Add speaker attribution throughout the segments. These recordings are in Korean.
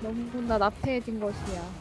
Speaker 1: 너무나 나태해진 것이야.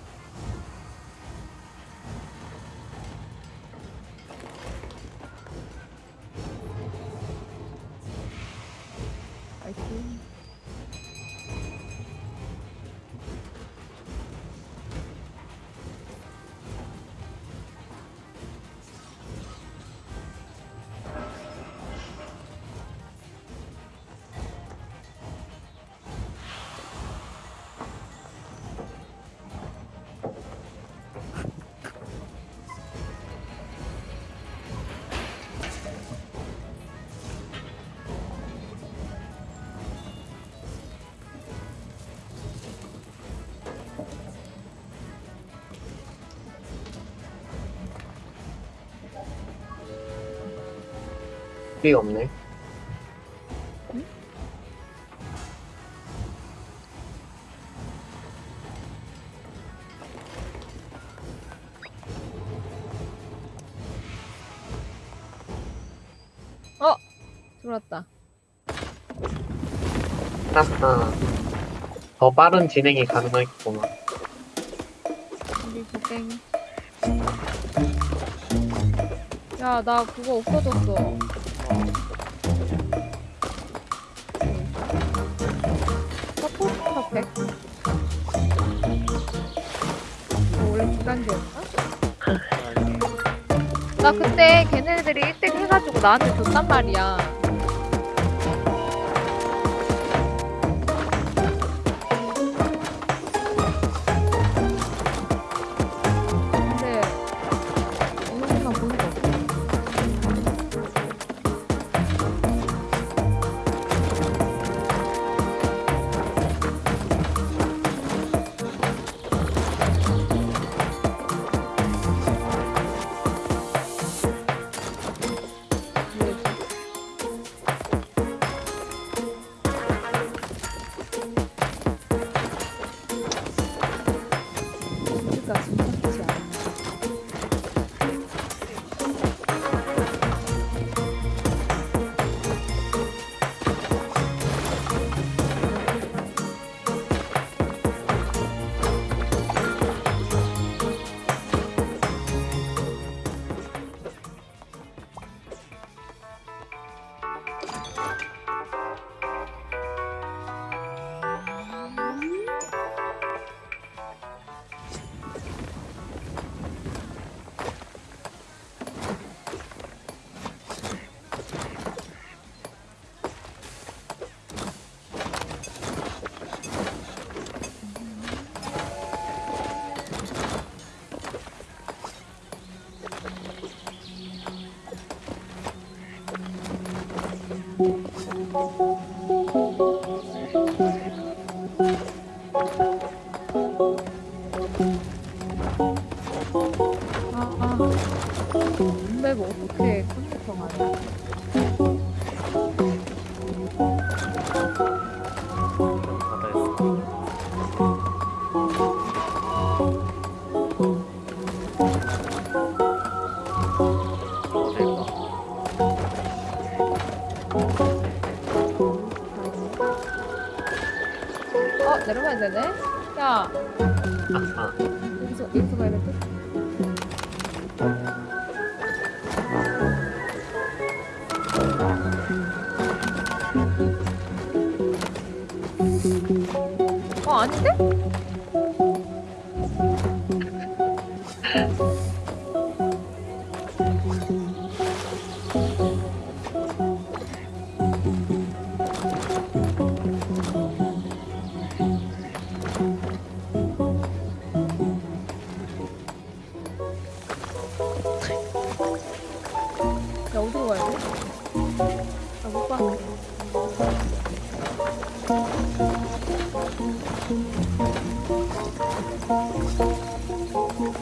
Speaker 2: 소리가 없네.
Speaker 1: 들어왔다.
Speaker 2: 하하. 더 빠른 진행이 가능하겠구만.
Speaker 1: 우리 고땡. 야, 나 그거 없어졌어. 나 그때 걔네들이 1등 해가지고 나한테 줬단 말이야. 어, 내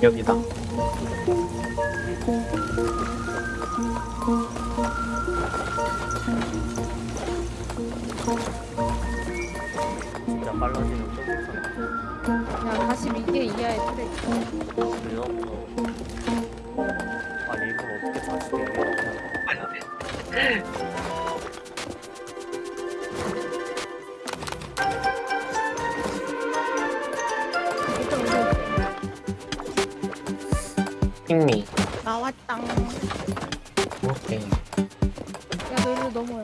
Speaker 2: 여기다.
Speaker 3: 진짜 빨라지는 또
Speaker 1: 야, 42개 이하의 트랙.
Speaker 3: 그래요? 어. 아니 이걸 어떻게 다시 내려?
Speaker 2: 핑
Speaker 4: 나왔당.
Speaker 2: 오케이.
Speaker 1: 야, 너 일로 넘어요.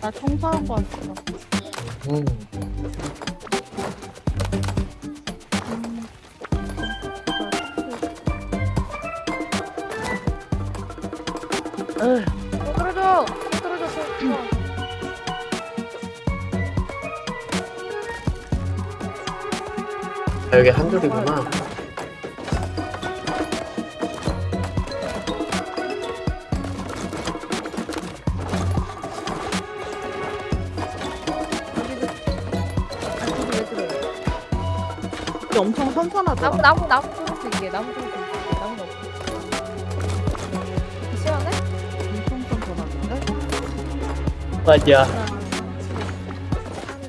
Speaker 4: 나 청소한 거 같아. 으,
Speaker 1: 어, 떨어져! 떨어져, 떨어져.
Speaker 2: 아, 여기 한 줄이구나.
Speaker 4: 선선하더라.
Speaker 1: 나무, 나무, 나무 좀 줄게. 나무 좀 줄게. 나무는 없어. 시원해?
Speaker 4: 엄청 선선한데?
Speaker 2: 맞아.
Speaker 1: 하나,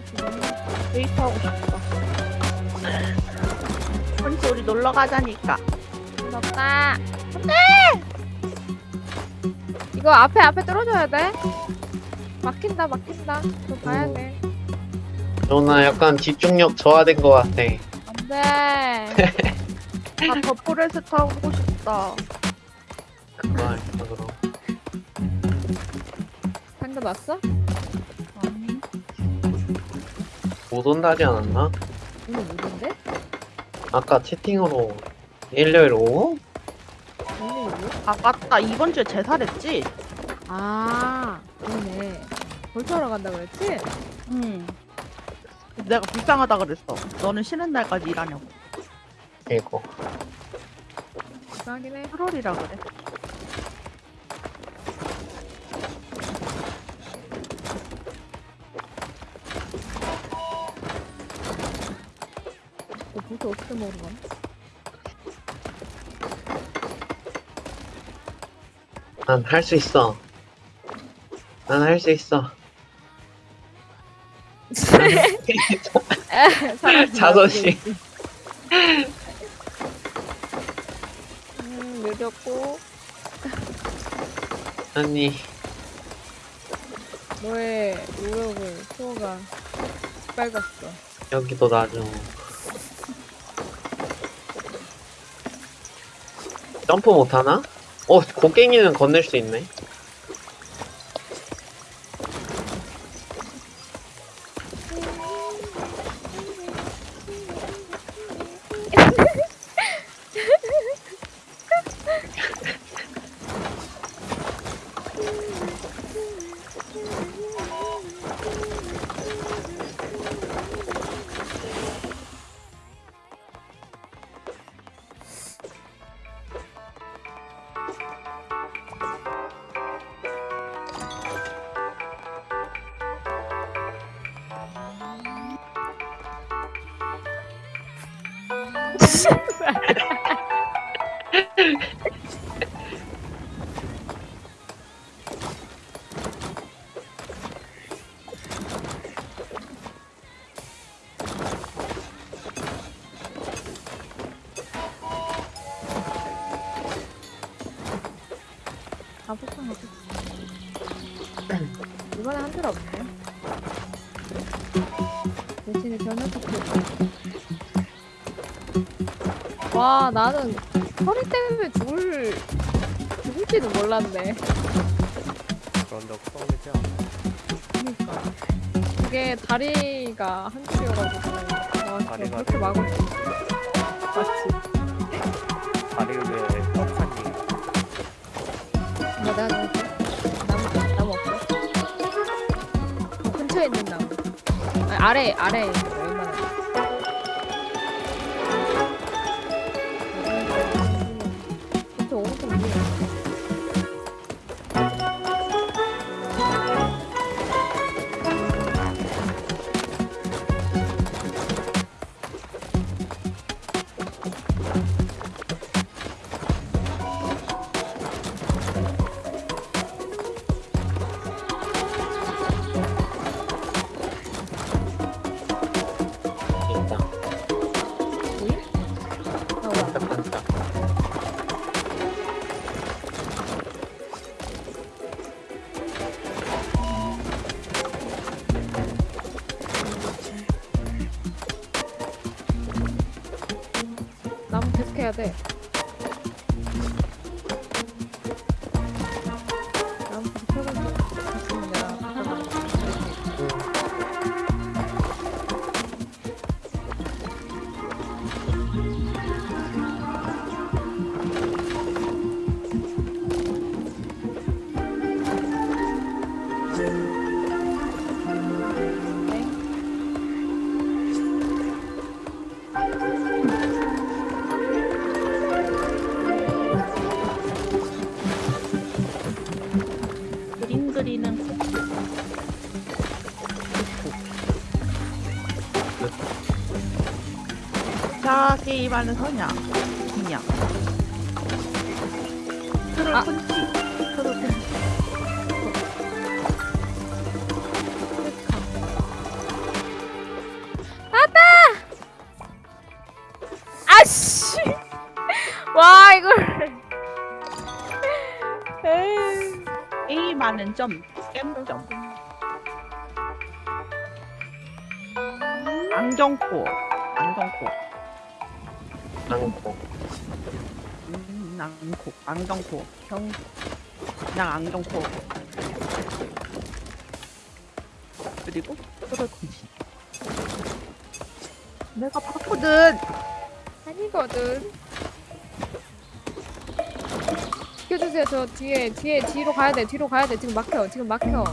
Speaker 1: 둘,
Speaker 4: 데이트 하고 싶다. 언니 우리 놀러 가자니까.
Speaker 1: 안 돼! 이거 앞에, 앞에 떨어져야 돼. 막힌다, 막힌다. 그거 봐야 돼.
Speaker 2: 너나 약간 집중력 저하된 것 같아.
Speaker 1: 안 돼.
Speaker 4: 나 더포레스 타고 싶다.
Speaker 2: 할까 그럼.
Speaker 1: 방금 왔어?
Speaker 4: 아니.
Speaker 2: 못 온다지 않았나?
Speaker 1: 오늘 못인데?
Speaker 2: 아까 채팅으로 일요일 오후?
Speaker 4: 아 맞다. 이번 주에 제사랬지?
Speaker 1: 아, 그러네. 벌써 하러 간다 그랬지?
Speaker 4: 응. 내가 불쌍하다 그랬어. 너는 쉬는 날까지 일하냐고.
Speaker 2: 이거.
Speaker 1: 불쌍하긴 해.
Speaker 4: 8월이라 그래.
Speaker 1: 너 벌써 어떻게 먹는 거야?
Speaker 2: 난할 수 있어. 난 할 수 있어. 자존심.
Speaker 1: 않겠지. 음, 늦었고,
Speaker 2: 아니,
Speaker 1: 너의 노력을 수호가 빨갔어.
Speaker 2: 여기도 나죠. 점프 못하나? 어, 곡괭이는 건넬 수 있네.
Speaker 1: 나는 허리 때문에 죽을, 죽을지도 몰랐네.
Speaker 3: 그런 적 처음이지 않아?
Speaker 1: 그니까. 그게 다리가 한 줄이어가지고. 와,
Speaker 3: 다리가
Speaker 1: 그렇게 막으면. 맞지.
Speaker 3: 다리 위에 떡하니
Speaker 1: 야, 내가 좀 나무, 나무 없어? 어, 근처에 있는 나무. 아니, 아래, 아래에 있는 거, 웬
Speaker 4: 자, 게임하는 서냐. 그냥. 트롤
Speaker 1: 아.
Speaker 4: 펀치. 트롤 펀치.
Speaker 1: 아씨. 와 이걸. 에이.
Speaker 4: 게임하는 점. 겜점. 경코. 경. 그냥 안경코. 그리고 트롤 펀치. 내가 봤거든.
Speaker 1: 아니거든. 비켜주세요. 저 뒤에 뒤에 뒤로 가야 돼. 뒤로 가야 돼. 지금 막혀. 지금 막혀.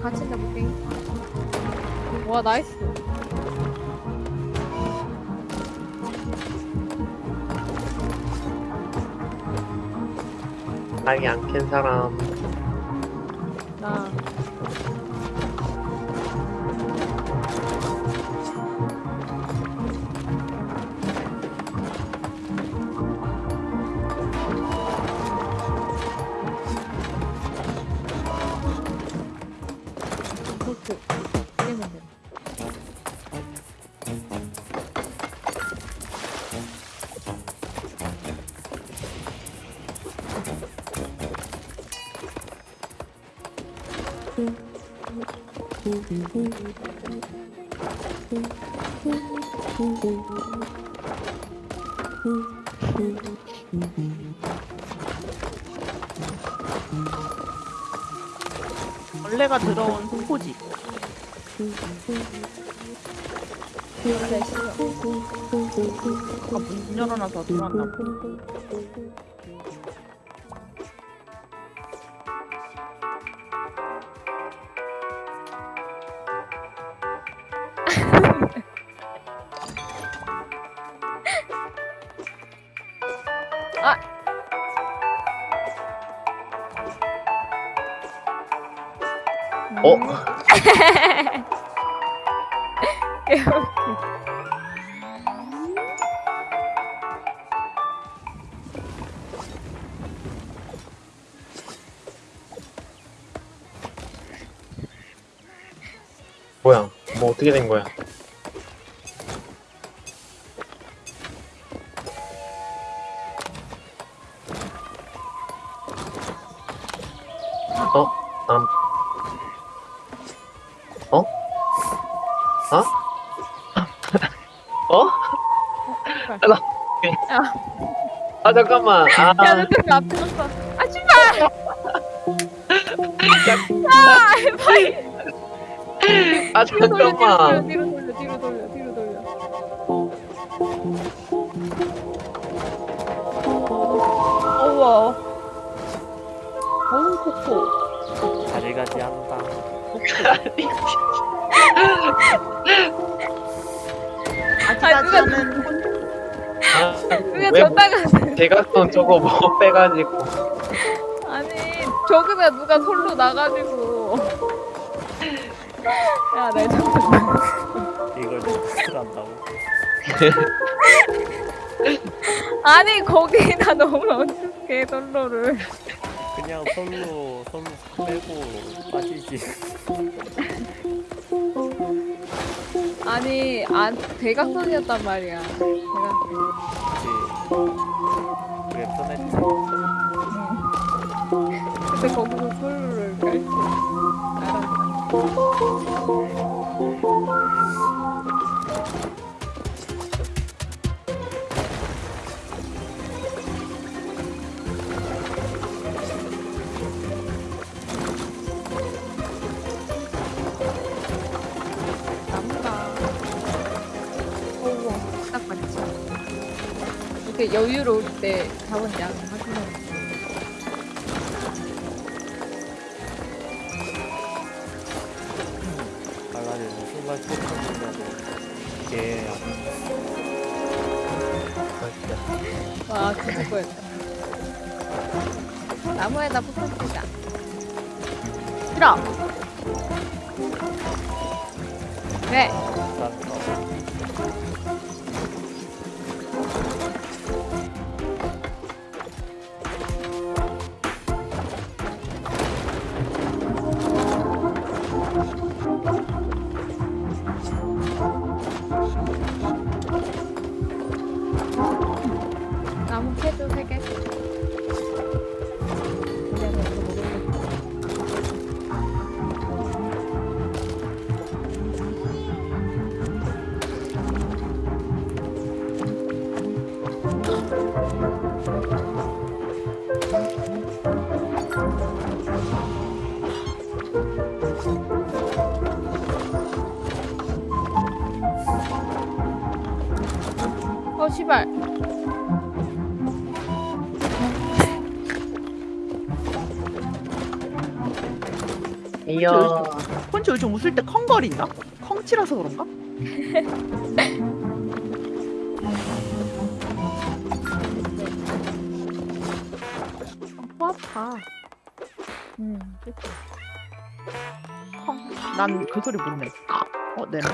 Speaker 1: 위, 위에 갇힌다 목갱이 와 나이스
Speaker 2: 딸기 안캔 사람.
Speaker 1: 원래 싫어
Speaker 4: 아까 문 열어놔서 들어왔나 봐.
Speaker 2: 어떻게 된 거야? 어? 남. 어? 어? 어? 아, 나. 아 잠깐만. 아,
Speaker 1: 야, 너 때문에 앞에 섰어. 아, 씨발! 아, 빨리!
Speaker 2: 아
Speaker 1: 뒤로 돌려, 뒤로 돌려,
Speaker 2: 잠깐만.
Speaker 1: 뒤로 돌려, 뒤로 돌려, 뒤로 돌려.
Speaker 4: 어우. 어우, 코코.
Speaker 3: 잘 가지 않다.
Speaker 4: 아직까지
Speaker 1: 누가-
Speaker 4: 하는 혼
Speaker 2: 아,
Speaker 1: 그게
Speaker 2: 왜
Speaker 1: 졌다가
Speaker 2: 대각선 저거 뭐 빼가지고.
Speaker 1: 아니 저기다 누가 솔로 나가지고. 야, 내 잠깐만.
Speaker 3: 이걸 탓을 한다고
Speaker 1: 아니, 거기다 넣으면 어떡해, 솔로를.
Speaker 3: 그냥 손로 손 빼고 빠지지
Speaker 1: 아니, 안, 대각선이었단 말이야. 이렇게 여유로울 때 자원 양
Speaker 2: 이야.
Speaker 4: 콘치 요즘 웃을 때 컹거린다? 컹치라서 그런가? 코 아파.
Speaker 1: 음.
Speaker 4: 컹. 난그 소리 못 내. 어, 내네.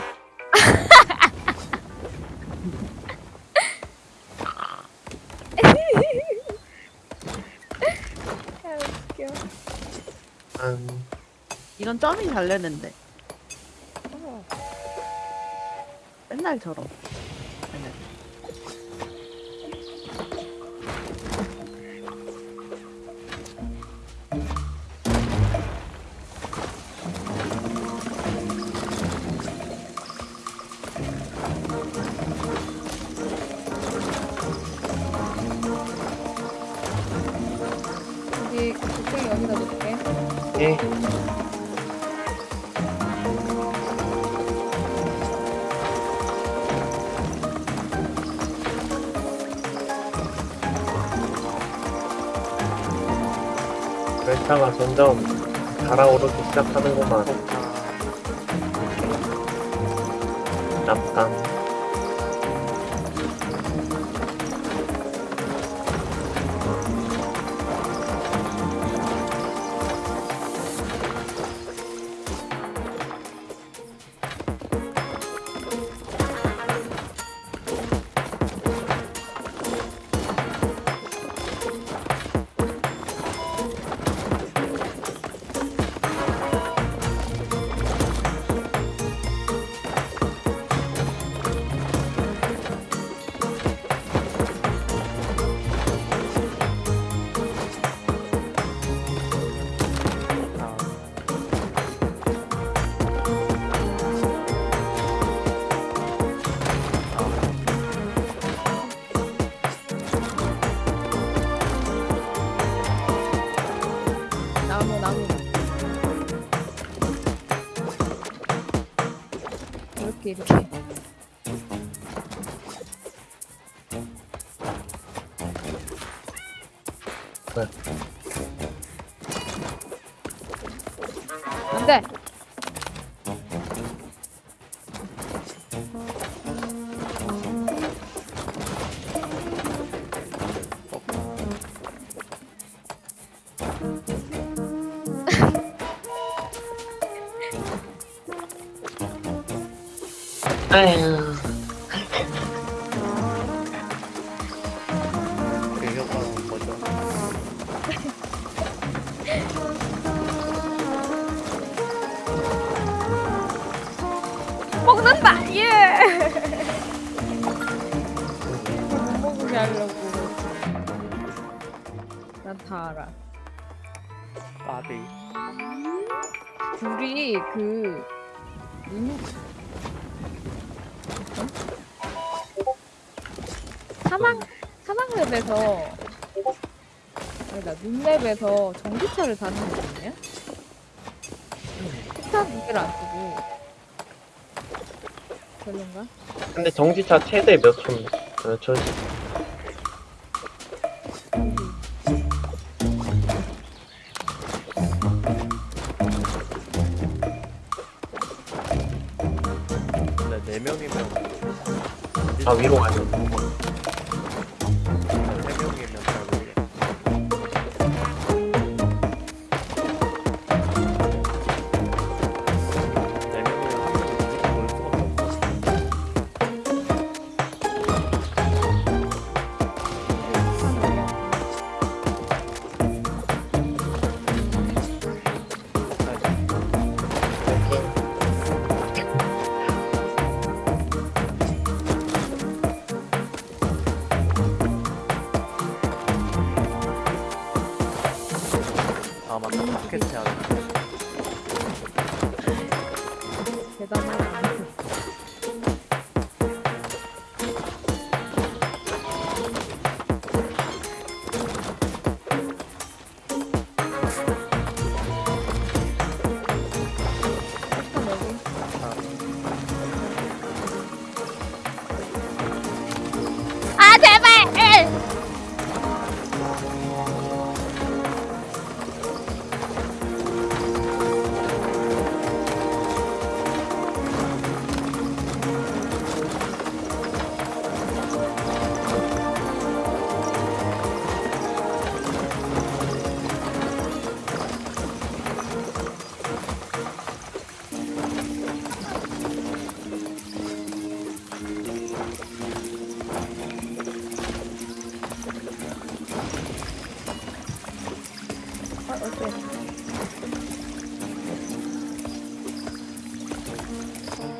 Speaker 1: 아, 웃겨.
Speaker 2: 음,
Speaker 4: 잘 내는데. 맨날처럼.
Speaker 2: 열차가 점점 달아오르기 시작하는구만. 납당.
Speaker 1: 먹는다! 예! 못 먹게 하려고. 난 다 알아.
Speaker 3: 까비.
Speaker 1: 둘이 그 눈... 어? 사망 사망 랩에서 아니다 눈랩에서 전기차를 다는 거거든요. 폭탄 두 개를 안 쓰고 별론가?
Speaker 2: 근데 정지차 최대 몇 초인데? 어, 저,
Speaker 3: 근데 네 명이면
Speaker 2: 아, 위로 가요.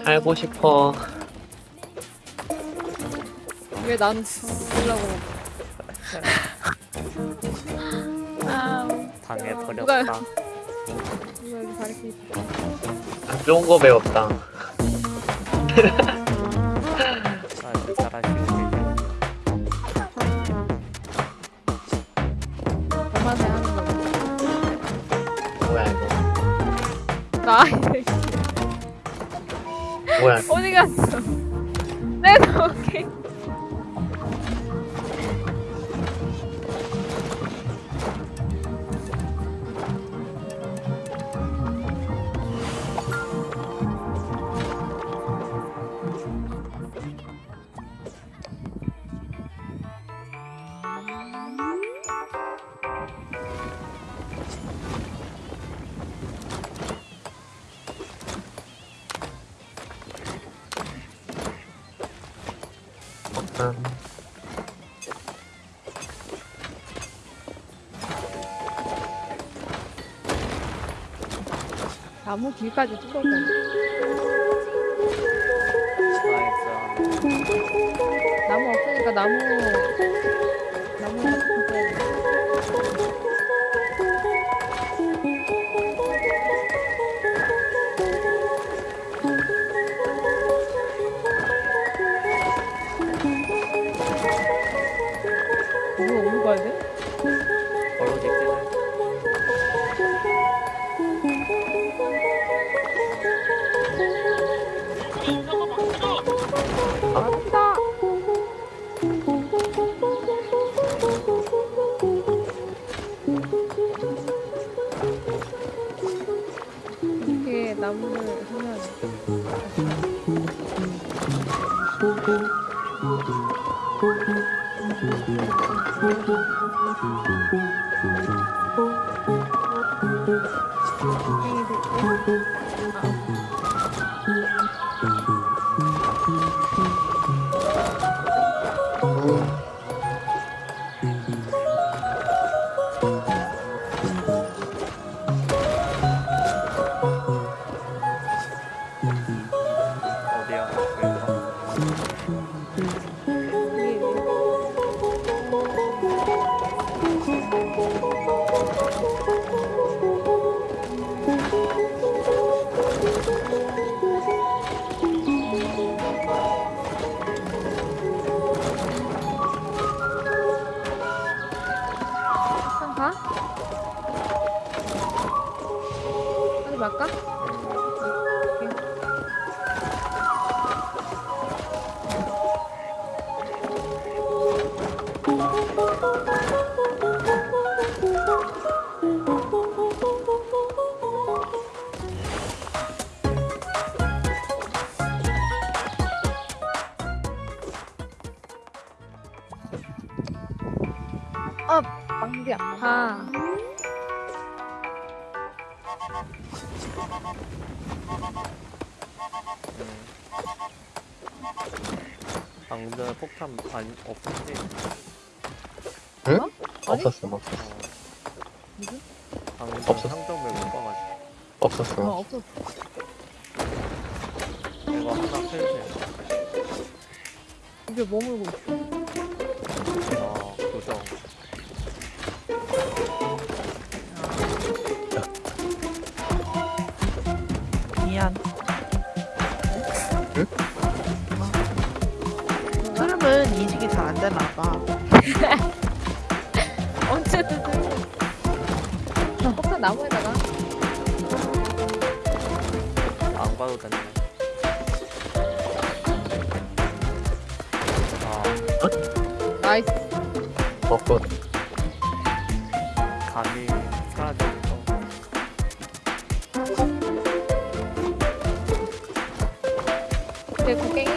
Speaker 2: 살고 싶어.
Speaker 1: 왜 나는 쓰려고? 아
Speaker 3: 당해버렸다.
Speaker 1: 누가 여기 가르치 있어?
Speaker 2: 안 좋은 거 배웠다.
Speaker 1: 나무 길까지 뚫어버려. 행이 Isso.
Speaker 2: 벚꽃
Speaker 3: 감이 사라져서
Speaker 1: 내 고객이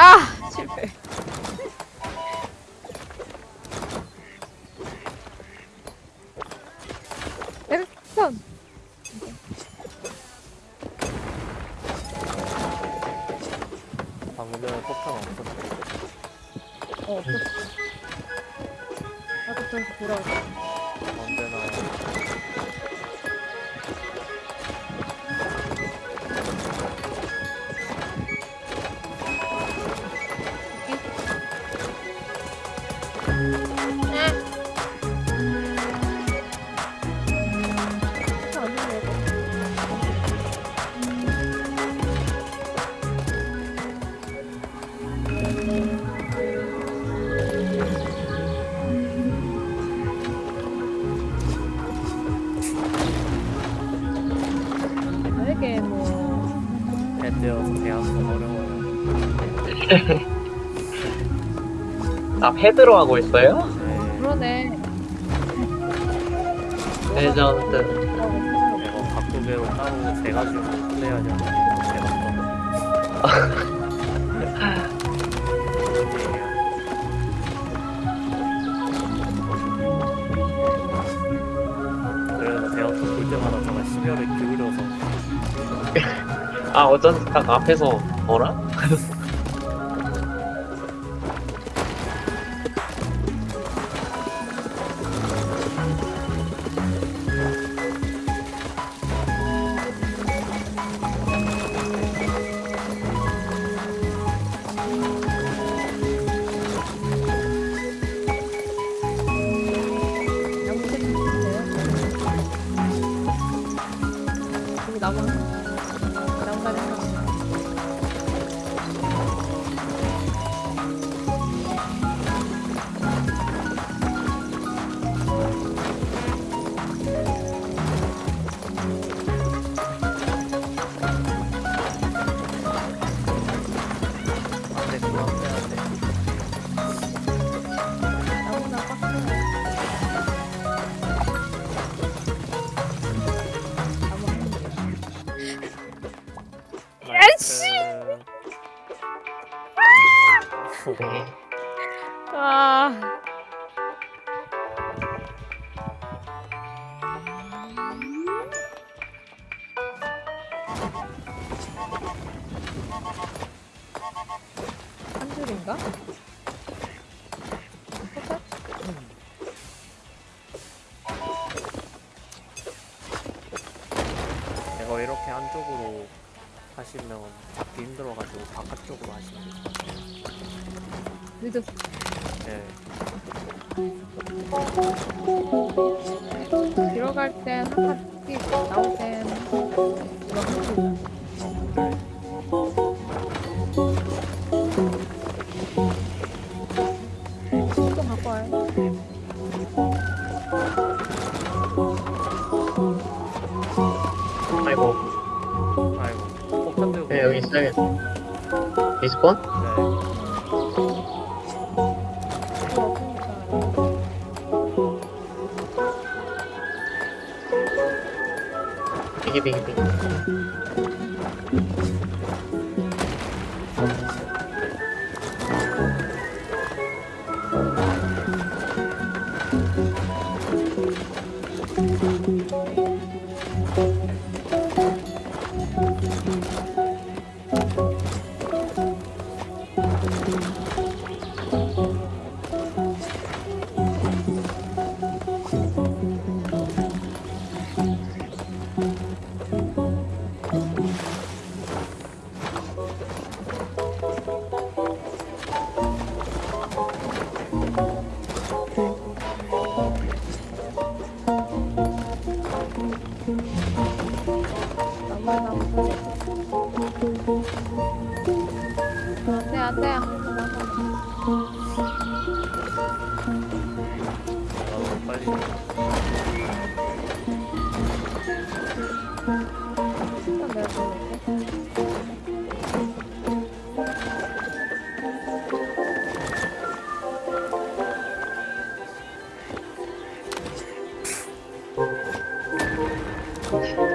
Speaker 2: Ah! 나 패드로 하고 있어요?
Speaker 3: 아,
Speaker 1: 그러네.
Speaker 2: 레전드.
Speaker 3: 이거 각도계로 따로 재가지고 플레이하냐. 그래서 제가 또볼 때마다 정말 심혈을 기울여서.
Speaker 2: 아, 어쩐지 딱 앞에서, 뭐라?
Speaker 1: okay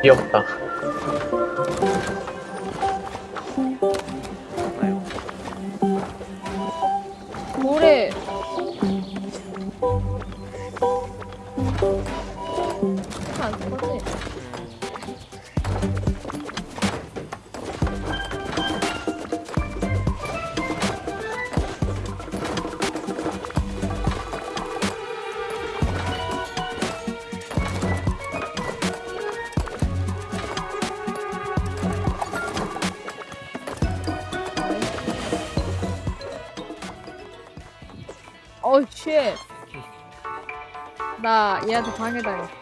Speaker 2: 귀엽다.
Speaker 1: 얘한테 방해당했어.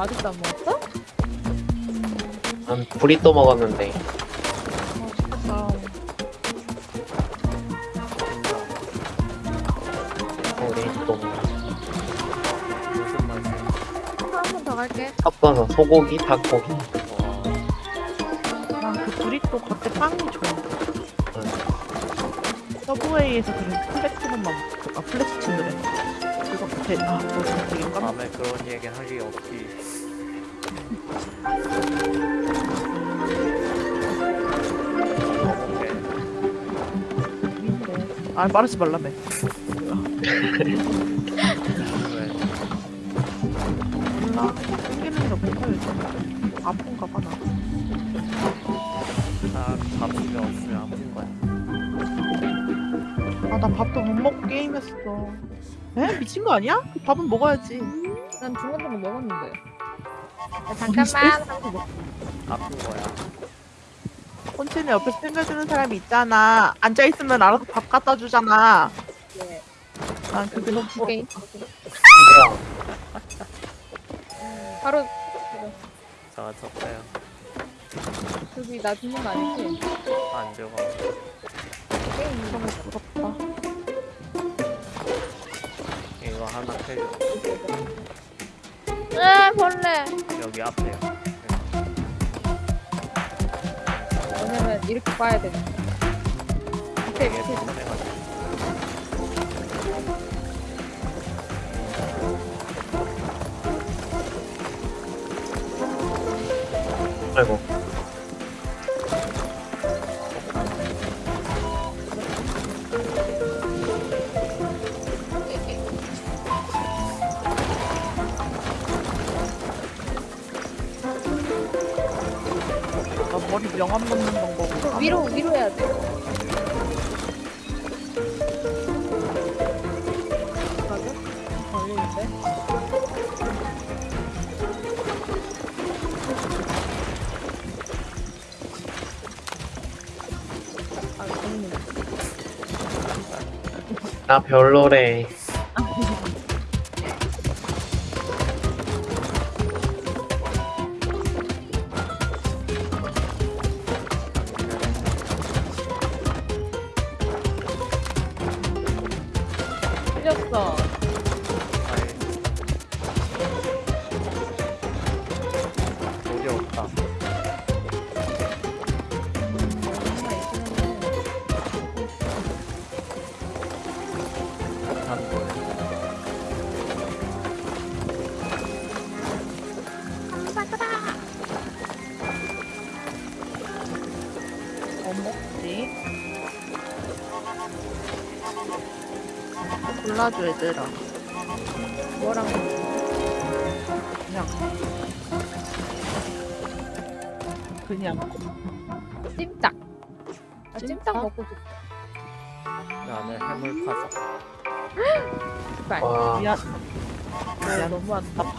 Speaker 1: 아직도 안 먹었어?
Speaker 2: 난 브리또 먹었는데
Speaker 1: 아, 맛있겠다.
Speaker 2: 우리 또
Speaker 3: 무슨 맛이야?
Speaker 1: 한번 더 갈게.
Speaker 2: 섞어서 소고기, 닭고기
Speaker 3: 와,
Speaker 4: 난그 브리또 겉에 빵이 좋아.
Speaker 2: 응.
Speaker 4: 서브웨이에서 그린 플렉스만 먹. 아 플렉스 친드래. 그거 겉에 아 그거 되게 깜.
Speaker 3: 밤에 그런 얘기 할리 없지. 먹어
Speaker 4: 아 말하지 말라며.
Speaker 3: 왜?
Speaker 4: 몰라. 생기는 게 없어 요즘. 아픈가 봐 나.
Speaker 3: 나 밥이 없으면 아픈 거야.
Speaker 4: 아나 밥도 못 먹고 게임했어. 에 미친 거 아니야? 밥은 먹어야지.
Speaker 1: 난 중간중간 먹었는데. 야, 잠깐만.
Speaker 3: 아픈 거야.
Speaker 4: 콘치는 옆에서 챙겨주는 사람이 있잖아. 앉아 있으면 알아서 밥 갖다 주잖아.
Speaker 1: 네.
Speaker 4: 난 그게 너무.
Speaker 2: 뭐야
Speaker 1: 바로
Speaker 3: 제가 졌어요.
Speaker 1: 저기 나 죽는 거 아니지?
Speaker 3: 안 들어가.
Speaker 1: 게임
Speaker 4: 너무 부럽다.
Speaker 3: 이거 하나 해줘.
Speaker 1: 에 벌레.
Speaker 3: 여기 앞에요.
Speaker 1: 왜냐면 이렇게 봐야 돼. 밑에 밑에.
Speaker 2: 아이고
Speaker 4: 머리 명암 넣는 방법을.
Speaker 1: 그 위로 위로 해야 돼. 맞아? 걸리는데? 아, 재밌네.
Speaker 2: 나 별로래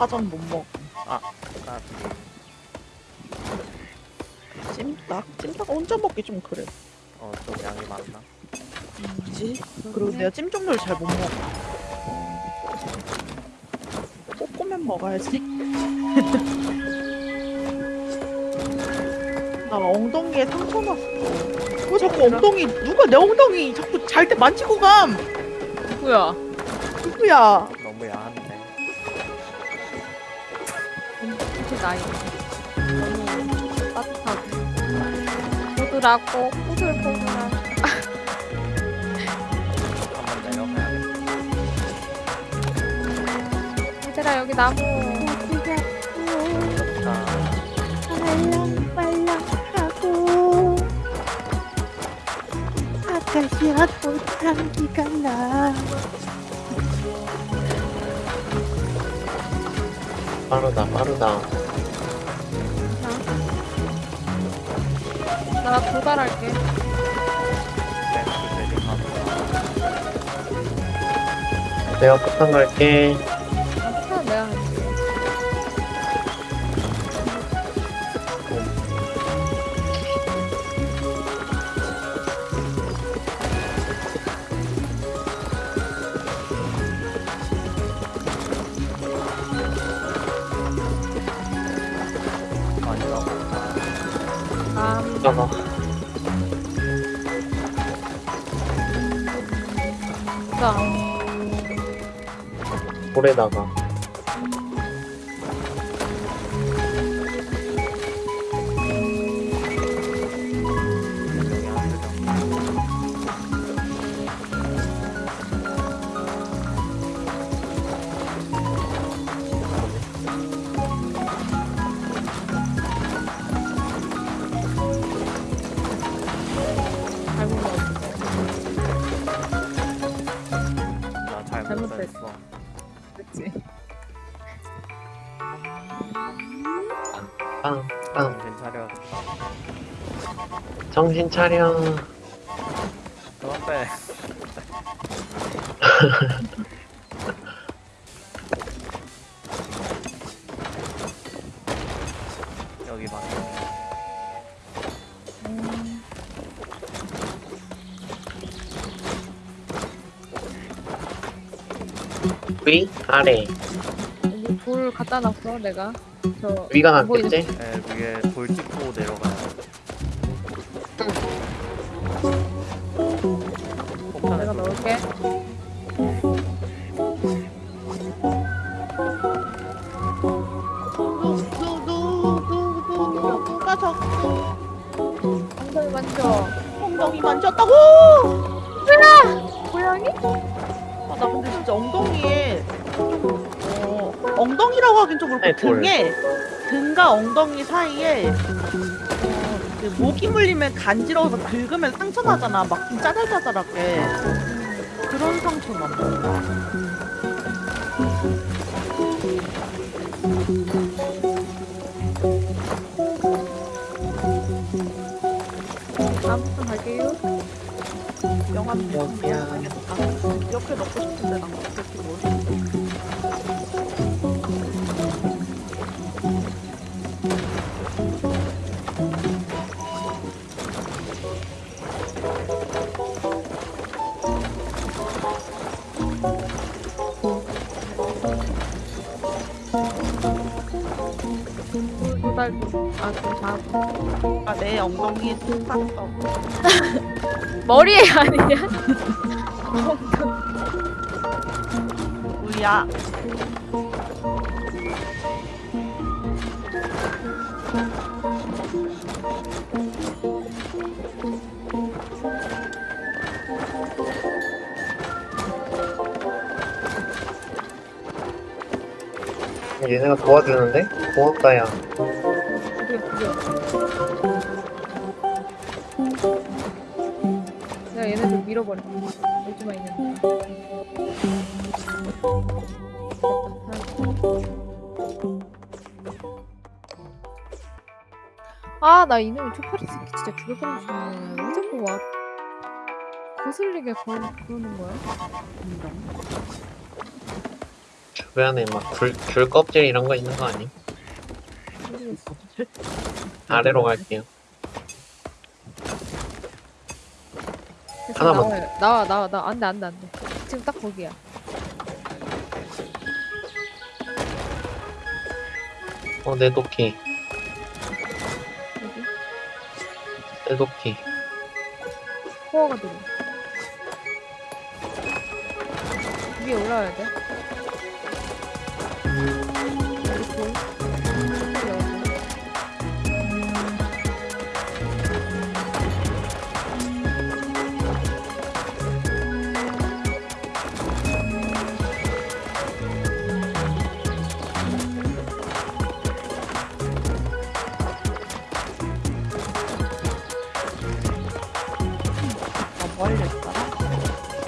Speaker 4: 파전 못 먹어
Speaker 3: 아,
Speaker 4: 찜닭? 찜닭 혼자 먹기 좀 그래
Speaker 3: 어, 좀 양이 많나?
Speaker 4: 그지? 그리고 내가 찜 종류를 잘 못 먹어 볶으면 먹어야지 나 엉덩이에 상처 났어 왜 자꾸 엉덩이 누가 내 엉덩이 자꾸 잘 때 만지고 감
Speaker 1: 뭐야?
Speaker 4: 누구야
Speaker 3: 너무 야한
Speaker 1: 나이. 너무 따뜻하고. 부드럽고 포들포들한.
Speaker 3: 한번 내려가야겠다.
Speaker 1: 얘들아, 여기 나무.
Speaker 4: 말랑말랑하고 아까시와 꽃향기가 나
Speaker 2: 빠르다, 빠르다.
Speaker 1: 나 도달할게.
Speaker 2: 내가 폭탄 갈게. 볼에다가.
Speaker 3: 차려. 그만 빼. 여기 맞네.
Speaker 2: 위, 아래.
Speaker 1: 여기 불 갖다 놨어, 내가. 저.
Speaker 2: 위가 낫겠지?
Speaker 3: 에, 위에 돌 찍고. 폭탄에
Speaker 1: 내가
Speaker 3: 돌
Speaker 1: 넣을게.
Speaker 4: 누누누누누 누가 자꾸
Speaker 1: 엉덩이 만져.
Speaker 4: 엉덩이 만졌다고
Speaker 1: 고양이?
Speaker 4: 아, 나 근데 진짜 엉덩이에 어, 엉덩이라고 하긴 좀 그렇고. 등에 등과 엉덩이 사이에 모기 물리면 간지러워서 긁으면 상처 나잖아. 막 좀 짜잘짜잘하게. 그런 상처 나
Speaker 1: 다음부터 갈게요.
Speaker 4: 영암
Speaker 2: 여기야.
Speaker 4: 옆에 넣고 싶은데 난 어떻게 뭘 내 엉덩이에 툭 탔어
Speaker 1: 머리에 아니야?
Speaker 2: 아니야.
Speaker 1: 얘네가 도와주는데? 고맙다, 야.
Speaker 4: 나 이놈의 초파리 새끼 진짜 죽여버리고 싶네. 왜 자꾸 와 거슬리게 걸, 그러는 거야?
Speaker 1: 주변에 막 귤, 귤 껍질 이런 거 있는 거 아니? 아래로 갈게요. 하나만.
Speaker 4: 나와요. 나와 나와 나 안돼 안 돼 안 돼. 지금 딱 거기야.
Speaker 1: 어, 내 도끼. 내 도끼.
Speaker 4: 코어가 들어. 위에 올라와야 돼. 보이? 여기.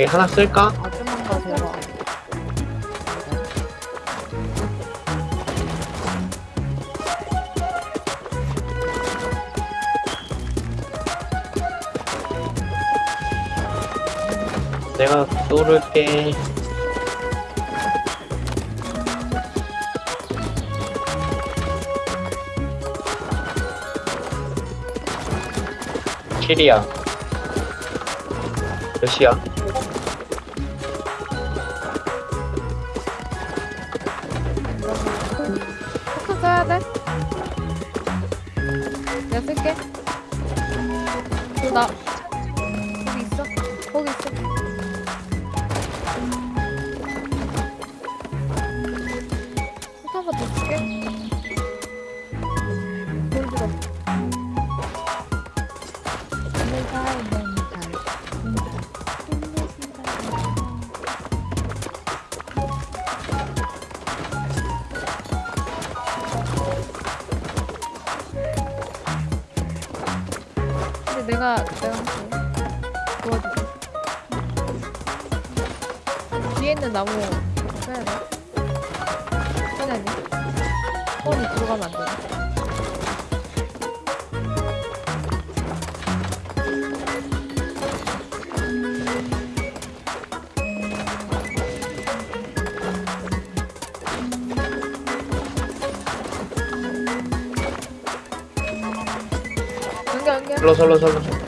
Speaker 1: 여기 하나 쓸까?
Speaker 2: 아줌만 거 대박.
Speaker 1: 내가 쏠을게. 킬이야. 몇이야?
Speaker 4: 들어가면 안 돼. 연결 연결.
Speaker 1: 설로, 설로, 설로.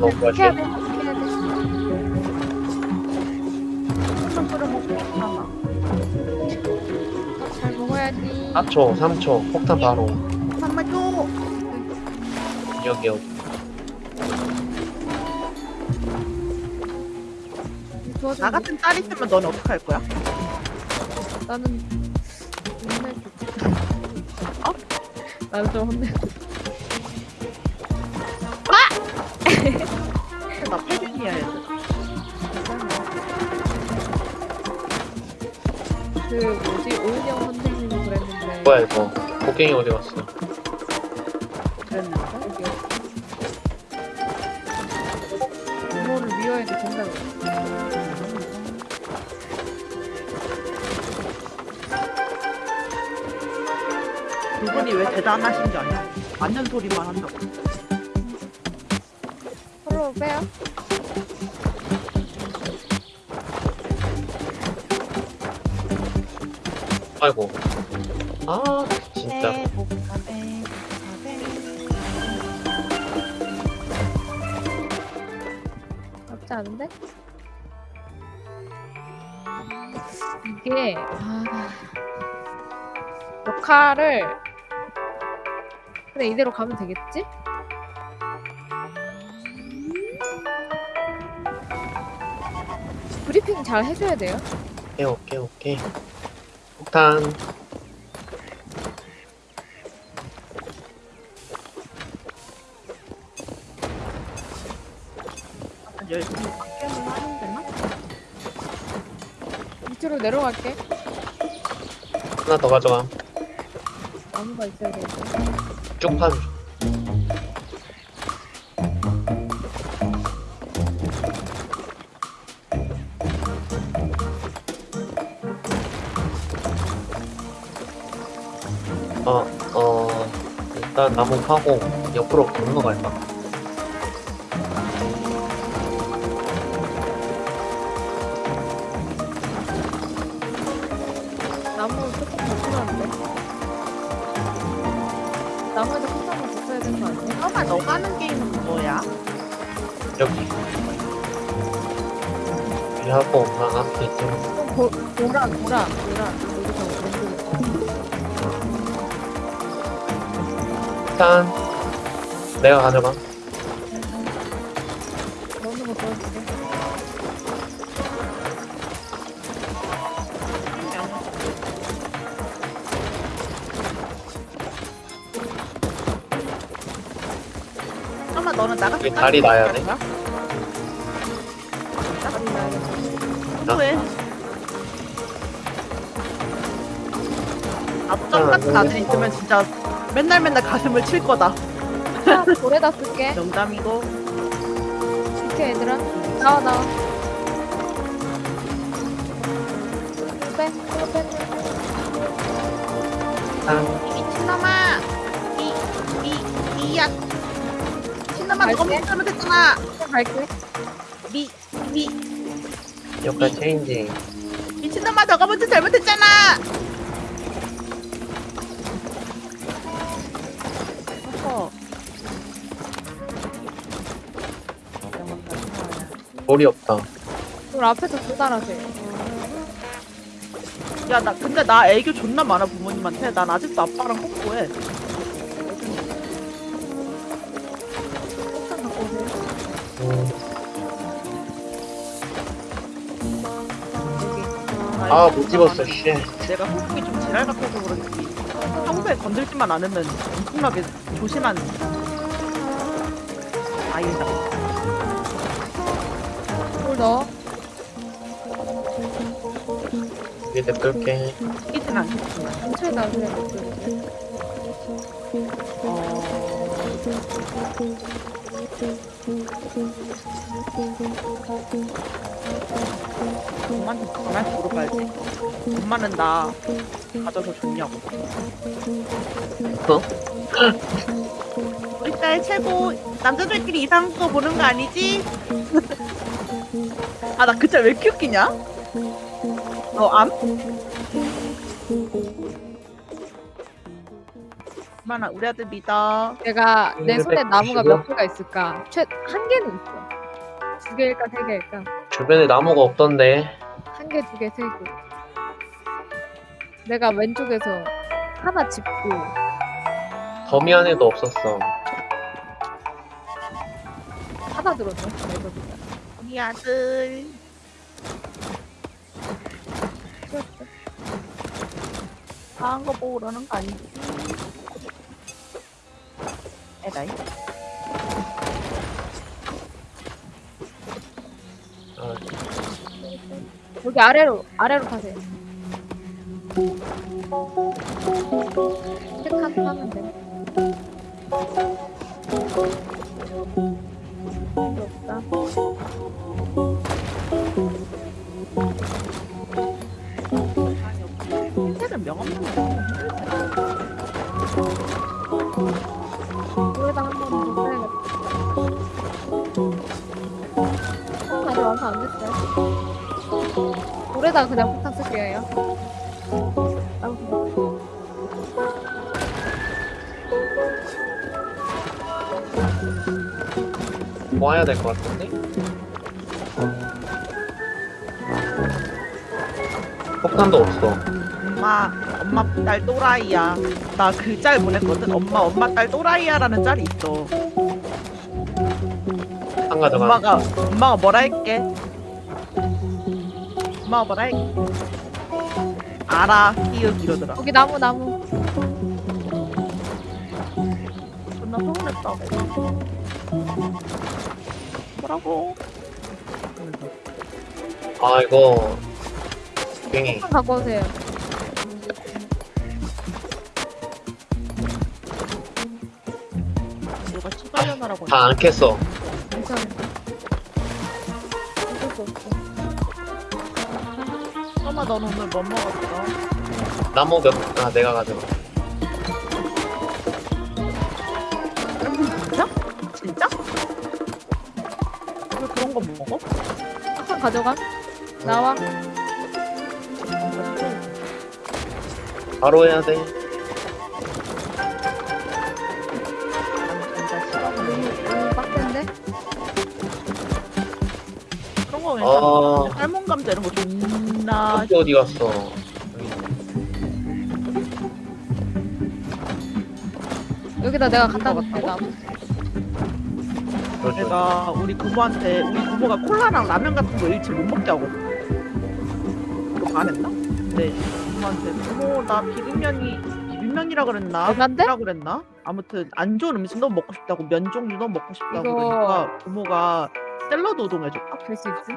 Speaker 2: 너무
Speaker 1: 피해야
Speaker 2: 맛있게.
Speaker 1: 돼. 피해야 돼.
Speaker 4: 한번 끓여 먹고 하나.
Speaker 1: 어, 잘 먹어야지.
Speaker 2: 4초, 3초, 폭탄 바로.
Speaker 4: 한번 줘.
Speaker 2: 여기, 여기.
Speaker 1: 도와줘.
Speaker 4: 나 같은 딸 있으면 너는 어떻게 할 거야?
Speaker 1: 나는 혼내줘. 어? 나는 좀 혼내.
Speaker 4: 나 패륜이야 얘들아.
Speaker 1: 그 뭐지 오은영 선생님이 그랬는데.
Speaker 2: 뭐야, 이거. 곡괭이 어디 갔어?
Speaker 4: 그랬는데.
Speaker 1: 여기 부모를 미워해도 된다고.
Speaker 4: 그분이 왜 대단하신 게 아니야? 맞는 소리만 한다고.
Speaker 1: 빼요.
Speaker 2: 아이고. 아, 진짜.
Speaker 1: 나쁘지 않은데? 이게 아... 역할을 근데 이대로 가면 되겠지? 브리핑 잘 해줘야 돼요.
Speaker 2: 오케이, 오케이, 오케이. 폭탄.
Speaker 4: 열심히 게임을 하는 데나?
Speaker 1: 밑으로 내려갈게.
Speaker 2: 하나 더 가져가.
Speaker 1: 나무가 있어야 돼.
Speaker 2: 쭉 파줘. 일단 나무 파고 옆으로 건너갈까?
Speaker 1: 나무 조금 더 필요한데. 나무에서 폭탄을 붙여야 되는 거 아니야?
Speaker 4: 아마 너가 하는 게임은 뭐야?
Speaker 2: 여기. 여기 하고, 난 앞에.
Speaker 1: 좀 보, 보라, 보라, 보라.
Speaker 2: 일단, 내가 가져가.
Speaker 1: 넣는 거 보여줄게.
Speaker 4: 아마 너는 나 같은
Speaker 2: 여기 다리 놔야 돼?
Speaker 4: 왜? 앞점 같은 아들 있으면 진짜 맨날 맨날 가슴을 칠 거다.
Speaker 1: 자, 돌에다 쓸게.
Speaker 4: 농담이고.
Speaker 1: 이렇게 얘들아. 나와, 나와. 빼, 빼, 빼.
Speaker 2: 일단,
Speaker 4: 미친놈아! 이, 이, 이야! 미친놈아, 너가. 먼저 잘못했잖아!
Speaker 1: 빼. 갈게.
Speaker 4: 미, 미,
Speaker 2: 역할 체인지.
Speaker 4: 미친놈아, 너가 먼저 잘못했잖아!
Speaker 2: 볼이 없다.
Speaker 1: 우리 앞에서 조달하세요.
Speaker 4: 야, 나, 근데 나 애교 존나 많아, 부모님한테. 난 아직도 아빠랑 홍보해.
Speaker 2: 아, 못 집었어, 씨.
Speaker 4: 내가 호흡이 좀 지랄 같아서 그런지 평소에 건들지만 않으면 엄청나게 조심한 아이다.
Speaker 1: 물 넣어.
Speaker 2: 여기 냅둘게.
Speaker 4: 이진 않겠지만.
Speaker 1: 근처에다 그냥 넣고.
Speaker 4: 어... 엄마한테 가만히 물어봐야지. 엄마는 나 가져서 좋냐고.
Speaker 2: 어?
Speaker 4: 우리 딸 최고 남자들끼리 이상한 거 보는 거 아니지? 아 나 그짤 왜 이렇게 웃기냐? 너 암? 그만 우리 아들 믿어.
Speaker 1: 내가 내
Speaker 2: 음,
Speaker 1: 손에 나무가
Speaker 2: 195?
Speaker 1: 몇 개가 있을까? 최한 개는 있어. 두 개일까 세 개일까?
Speaker 2: 주변에 나무가 없던데.
Speaker 1: 한 개, 두 개, 세 개. 내가 왼쪽에서 하나 짚고
Speaker 2: 더미 안에도 없었어.
Speaker 1: 하나 들었네. 그래서
Speaker 4: 우리 아들. 다한 거 보고 그러는 거 아니지? 에라이.
Speaker 2: 아,
Speaker 1: 여기 아래로 아래로 가세요. 체
Speaker 2: 모아야 될 것 같은데? 폭탄도 없어.
Speaker 4: 엄마, 엄마 딸 또라이야. 나 그 짤 보냈거든. 엄마, 엄마 딸 또라이야라는 짤이 있어.
Speaker 2: 한 가져가.
Speaker 4: 엄마가 엄마가 뭐라 할게. 엄마가 뭐라 할게. 알아, 히읗 이러더라.
Speaker 1: 여기 나무 나무.
Speaker 4: 존나 서운했다. 뭐라고?
Speaker 2: 아, 이거. 뱅이.
Speaker 1: 갖고 오세요.
Speaker 4: 누가 추가련하라고
Speaker 2: 다 안 캤어.
Speaker 1: 괜찮아. 어쩔 수 없어.
Speaker 4: 엄마 넌 오늘 뭐 먹었어?
Speaker 2: 나무 몇, 아, 내가 가져가.
Speaker 1: 폭탄 가져가. 나와.
Speaker 2: 바로 해야 돼.
Speaker 4: 진짜 싫어.
Speaker 1: 너무 빡센데?
Speaker 4: 그런 거
Speaker 2: 아.
Speaker 4: 괜찮아. 삶은 감자 이런 거 존나
Speaker 2: 또 어디 갔어?
Speaker 1: 여기다 내가 갖다 놓을게.
Speaker 2: 그러죠.
Speaker 4: 내가 우리 부모한테 우리 부모가 콜라랑 라면 같은 거 일치 못 먹게 하고 그거 안 했나? 네 부모한테 부모 나 비빔면이 비빔면이라 그랬나?
Speaker 1: 얼만데?
Speaker 4: 라 그랬나? 아무튼 안 좋은 음식 너무 먹고 싶다고 면 종류 너무 먹고 싶다고
Speaker 1: 이거-
Speaker 4: 그러니까 부모가 샐러드 우동 해줬다
Speaker 1: 될 수 있지?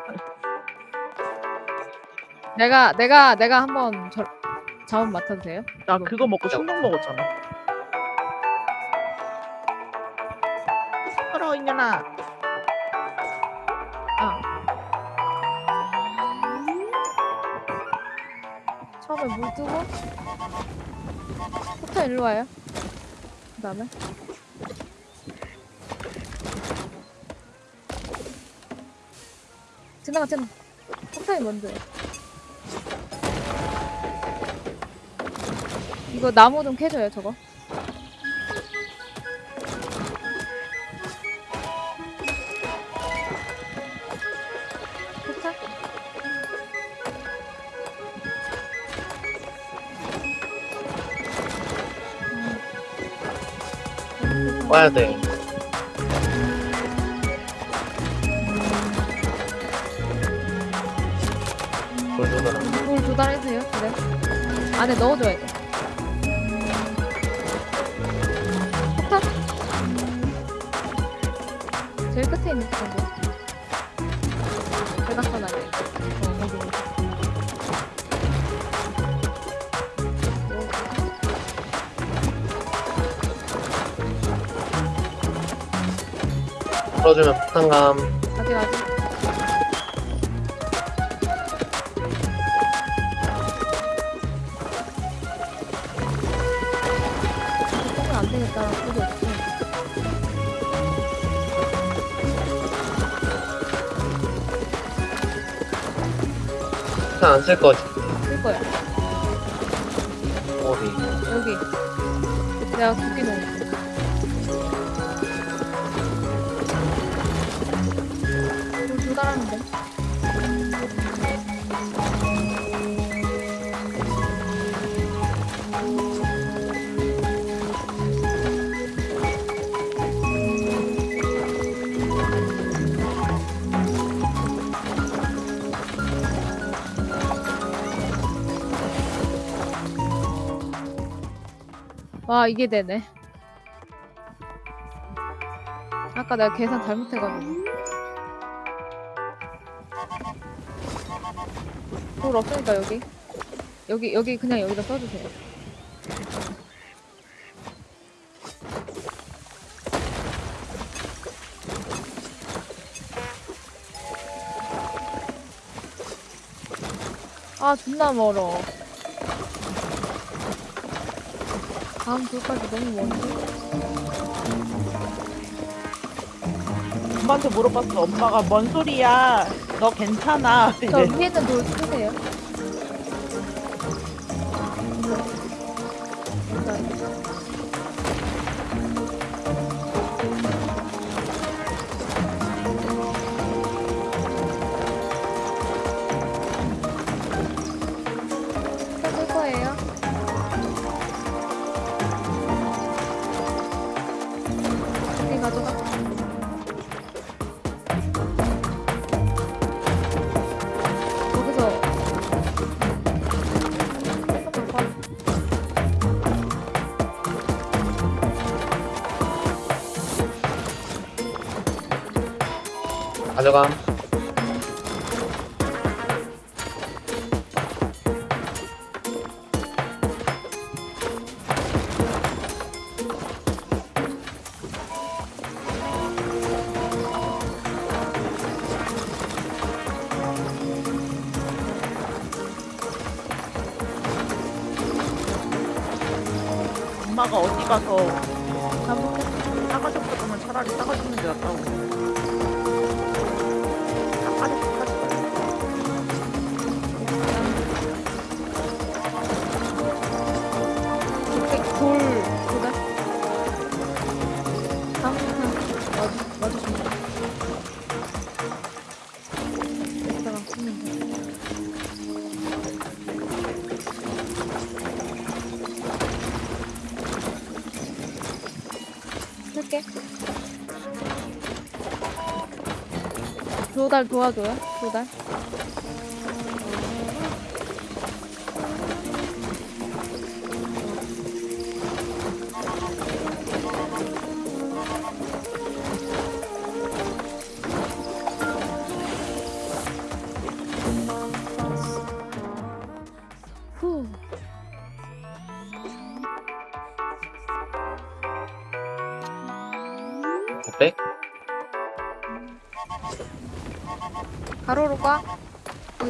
Speaker 1: 내가 내가 내가 한번 저 자원 맡아도 돼요?
Speaker 4: 나 그거 먹고 충동 먹었잖아 시끄러워 이년아
Speaker 1: 아. 처음에 물 뜨고 폭탄 일로 와요. 그 다음에 지나가 지나가. 폭탄이 먼저요. 이거 나무 좀 캐줘요 저거.
Speaker 2: 와야 돼. 돌려놔.
Speaker 1: 물 조달해주세요. 그래. 안에 넣어줘야 돼. 폭탄? 제일 끝에 있는 폭탄
Speaker 2: 풀어주면 폭탄감.
Speaker 1: 아직 아직. 폭탄은 안 되겠다. 그게 없지.
Speaker 2: 폭탄 안 쓸 거지.
Speaker 1: 쓸 거야.
Speaker 2: 어디?
Speaker 1: 여기. 내가 두개 넣 와 이게 되네. 아까 내가 계산 잘못해가지고. 돌 없으니까 여기. 여기 여기 그냥 여기다 써주세요. 아 존나 멀어. 다음 돌까지 너무 먼데.
Speaker 4: 엄마한테 물어봤어. 엄마가 뭔 소리야? 너 괜찮아?
Speaker 1: 저
Speaker 4: 이래.
Speaker 1: 위에 있는 돌
Speaker 4: 엄마가 어디 가서
Speaker 1: 도달 도와줘요. 도달.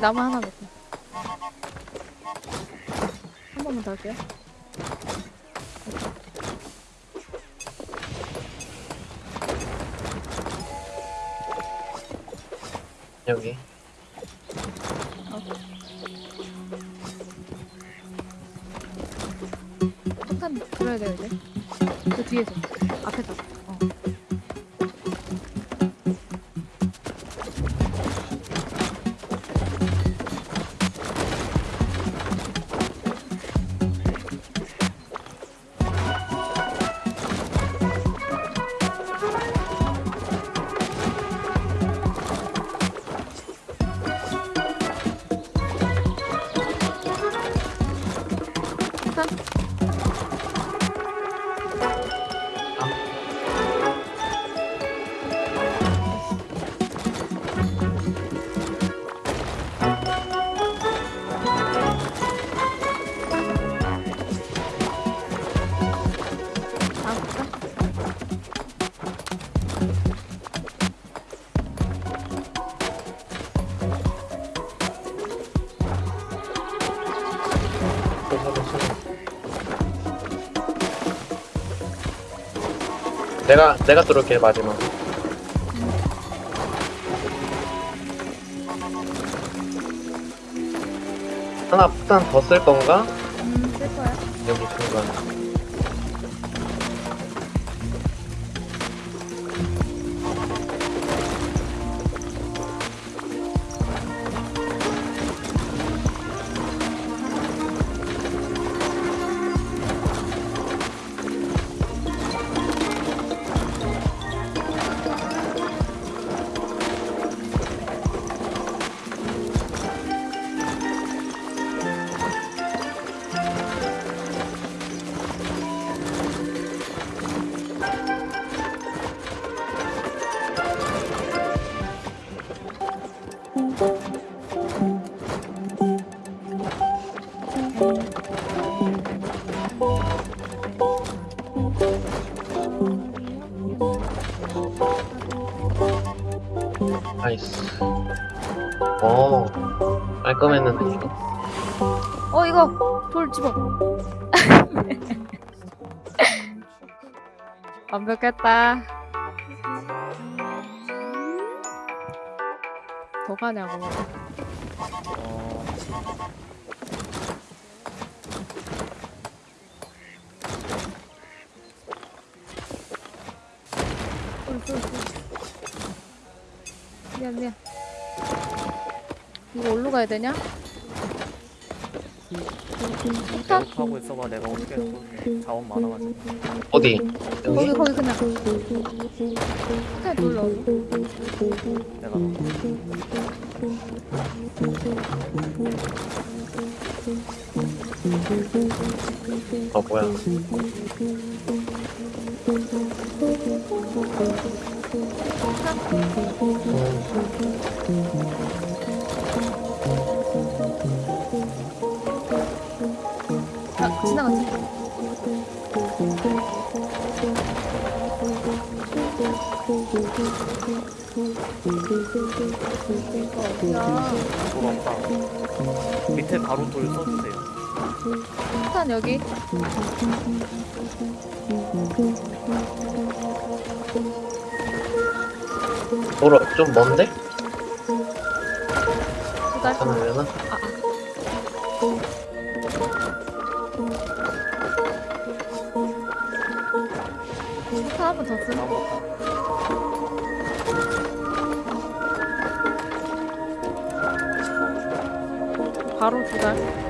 Speaker 1: 나무 하나 넣
Speaker 2: 내가 내가 뚫을게 마지막. 하나 폭탄 더 쓸 건가?
Speaker 1: 음, 쓸 거야.
Speaker 2: 여기 중간.
Speaker 1: 완벽했다. 더 가냐고. 미안 미안. 이거 어디로 가야 되냐?
Speaker 3: 계속하고 있어봐. 내가 어떻게. 자원 많아가지고.
Speaker 2: 어디?
Speaker 1: 거기? 거기 그냥. 그냥 돌 넣어.
Speaker 3: 내가. 어,
Speaker 2: 뭐야.
Speaker 1: 아
Speaker 3: 밑에 바로 돌 써주세요.
Speaker 1: 폭탄 여기.
Speaker 2: 돌아, 좀 먼데? 하나면은?
Speaker 3: 나무
Speaker 1: 바로 두 달.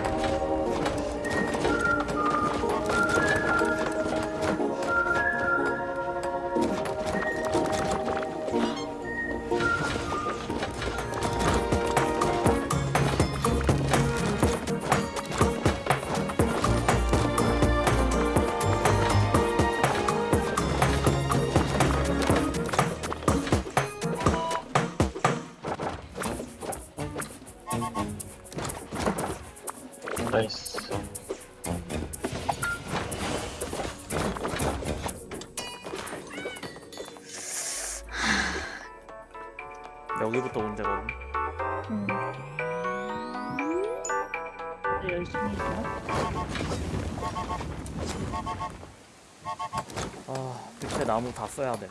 Speaker 3: 써야 돼.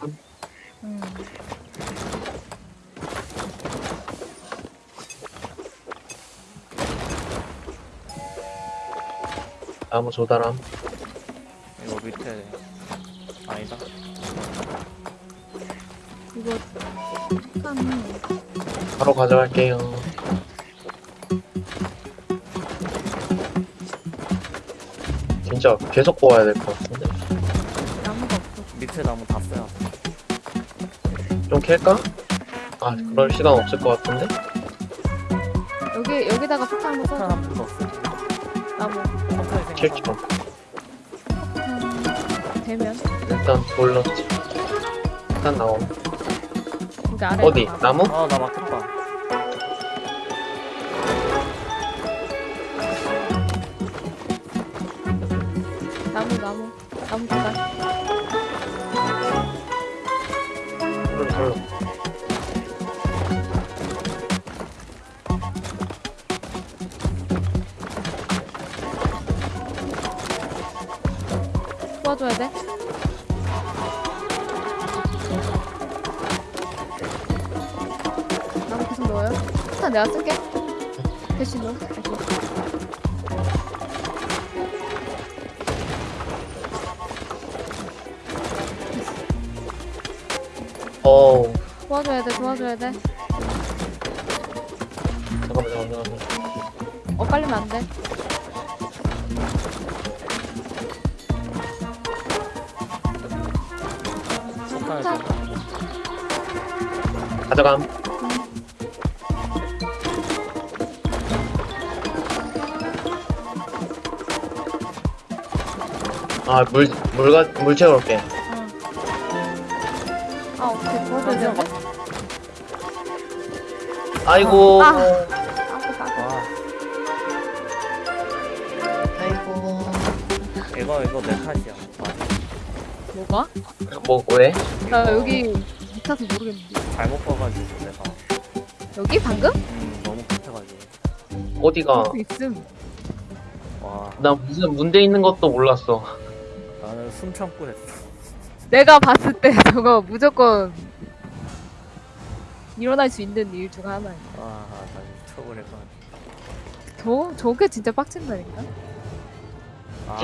Speaker 1: 응.
Speaker 2: 나무 조달함.
Speaker 3: 이거 밑에 아니다.
Speaker 1: 이거 폭탄
Speaker 2: 바로 가져갈게요. 진짜 계속 뽑아야 될것
Speaker 1: 없어.
Speaker 3: 밑에 나무 다 써야 돼.
Speaker 2: 좀 캘까? 아, 그럴 시간 없을 것 같은데?
Speaker 1: 여기 여기다가 폭탄 한번
Speaker 3: 폭탄
Speaker 1: 써.
Speaker 3: 한번 더 써.
Speaker 1: 나무.
Speaker 2: 킬죠.
Speaker 3: 생각하고.
Speaker 1: 폭탄 되면
Speaker 2: 일단 돌 넣지. 일단 나옴.
Speaker 1: 여기 아래.
Speaker 2: 어디? 나무?
Speaker 3: 아, 나 막혔다.
Speaker 1: 돼.
Speaker 2: 잠깐만, 잠깐만, 잠깐만.
Speaker 1: 엇갈리면 안 돼.
Speaker 2: 가져감. 아, 물, 물, 가, 물 채워올게. 아이고.
Speaker 1: 아.
Speaker 3: 아,
Speaker 2: 아이고.
Speaker 3: 이거, 이거 내 탓이야. 아,
Speaker 1: 뭐가?
Speaker 2: 뭐, 왜?
Speaker 1: 나
Speaker 3: 이거
Speaker 1: 여기 같아서 모르겠는데.
Speaker 3: 잘못 봐가지고 내가
Speaker 1: 여기 방금?
Speaker 3: 음, 너무 급해가지고
Speaker 2: 어디가?
Speaker 1: 그 있음.
Speaker 3: 와
Speaker 2: 나 무슨 문제 있는 것도 몰랐어.
Speaker 3: 나는 숨 참고 했어
Speaker 1: 내가 봤을 때 저거 무조건 일어날 수 있는 일 중 하나야.
Speaker 3: 아나 미쳐버릴 것 같아
Speaker 1: 저 저게 진짜 빡친다니까.
Speaker 3: 아,